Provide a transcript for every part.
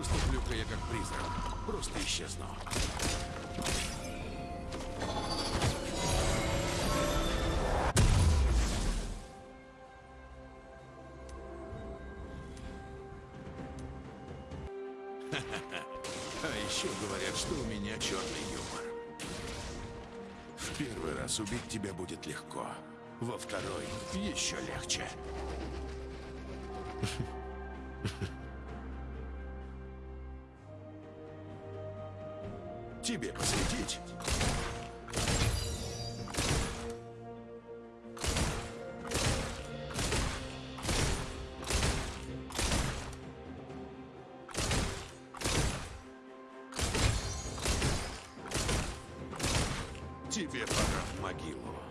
Поступлю-ка я как призрак. Просто исчезну. А еще говорят, что у меня черный юмор. В первый раз убить тебя будет легко. Во второй еще легче. Тебе посветить? Тебе пора в могилу.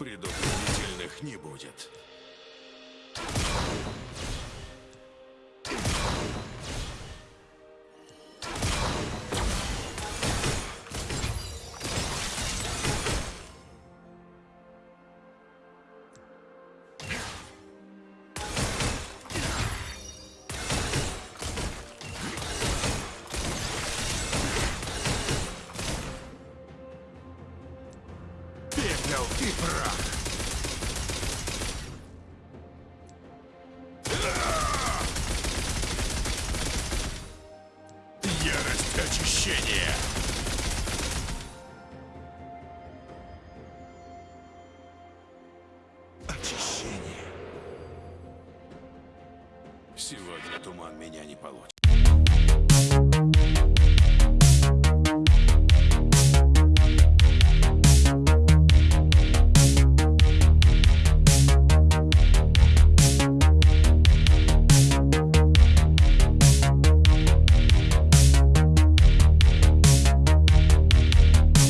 Предупредительных не будет. И прах! Ярость очищения! Очищение. Сегодня туман меня не получит.